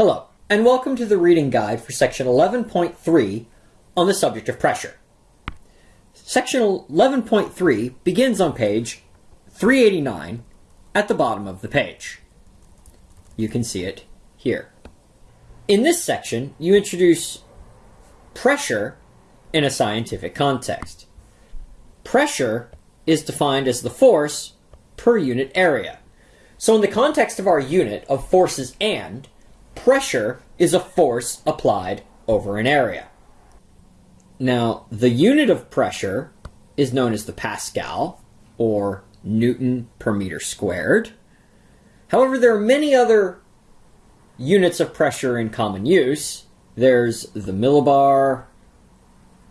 Hello, and welcome to the reading guide for section 11.3 on the subject of pressure. Section 11.3 begins on page 389 at the bottom of the page. You can see it here. In this section, you introduce pressure in a scientific context. Pressure is defined as the force per unit area. So in the context of our unit of forces and, pressure is a force applied over an area. Now, the unit of pressure is known as the Pascal, or Newton per meter squared. However, there are many other units of pressure in common use. There's the millibar,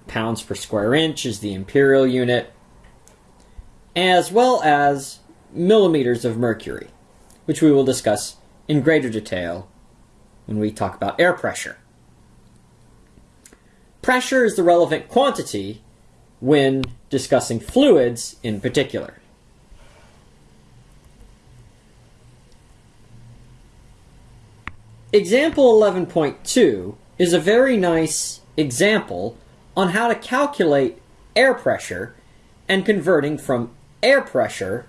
pounds per square inch is the imperial unit, as well as millimeters of mercury, which we will discuss in greater detail when we talk about air pressure. Pressure is the relevant quantity when discussing fluids in particular. Example 11.2 is a very nice example on how to calculate air pressure and converting from air pressure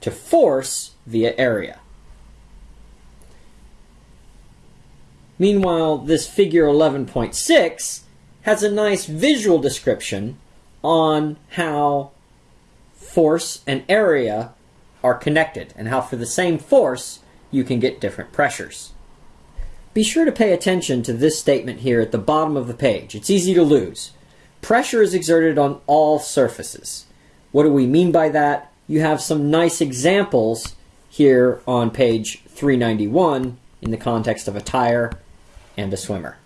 to force via area. Meanwhile, this figure 11.6 has a nice visual description on how force and area are connected and how for the same force you can get different pressures. Be sure to pay attention to this statement here at the bottom of the page. It's easy to lose. Pressure is exerted on all surfaces. What do we mean by that? You have some nice examples here on page 391 in the context of a tire and a swimmer.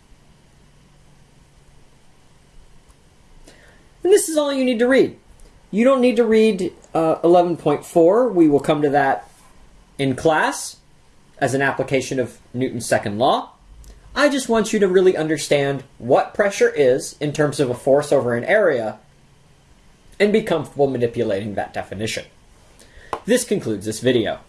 And this is all you need to read. You don't need to read uh, 11.4. We will come to that in class as an application of Newton's second law. I just want you to really understand what pressure is in terms of a force over an area and be comfortable manipulating that definition. This concludes this video.